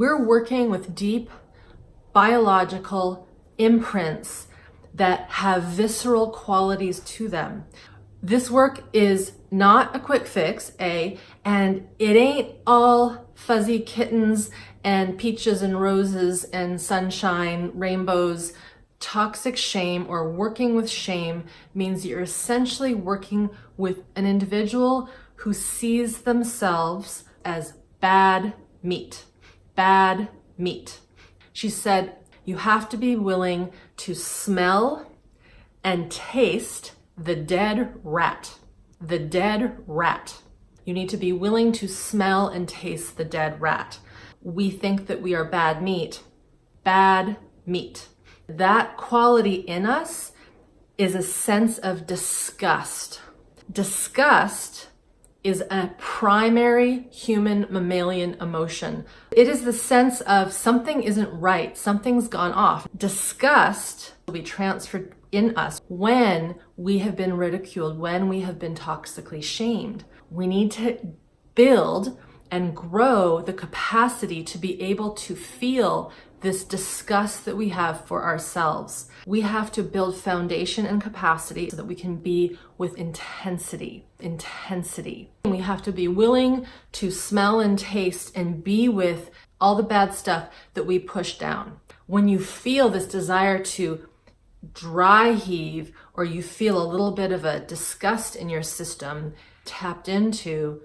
We're working with deep biological imprints that have visceral qualities to them. This work is not a quick fix, A, and it ain't all fuzzy kittens and peaches and roses and sunshine, rainbows. Toxic shame or working with shame means you're essentially working with an individual who sees themselves as bad meat, bad meat. She said, you have to be willing to smell and taste the dead rat, the dead rat. You need to be willing to smell and taste the dead rat. We think that we are bad meat, bad meat. That quality in us is a sense of disgust. Disgust is a primary human mammalian emotion. It is the sense of something isn't right, something's gone off. Disgust will be transferred in us when we have been ridiculed, when we have been toxically shamed. We need to build and grow the capacity to be able to feel this disgust that we have for ourselves. We have to build foundation and capacity so that we can be with intensity, intensity. We have to be willing to smell and taste and be with all the bad stuff that we push down. When you feel this desire to dry heave or you feel a little bit of a disgust in your system, tapped into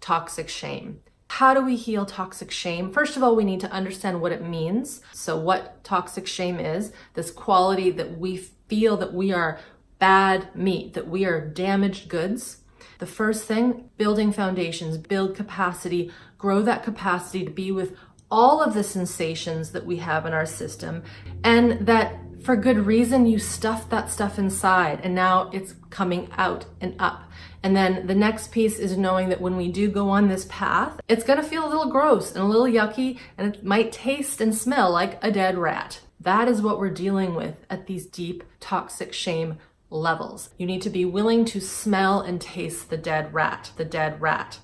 toxic shame. How do we heal toxic shame? First of all, we need to understand what it means. So what toxic shame is, this quality that we feel that we are bad meat, that we are damaged goods. The first thing, building foundations, build capacity, grow that capacity to be with all of the sensations that we have in our system and that for good reason, you stuffed that stuff inside and now it's coming out and up. And then the next piece is knowing that when we do go on this path, it's gonna feel a little gross and a little yucky and it might taste and smell like a dead rat. That is what we're dealing with at these deep toxic shame levels. You need to be willing to smell and taste the dead rat, the dead rat.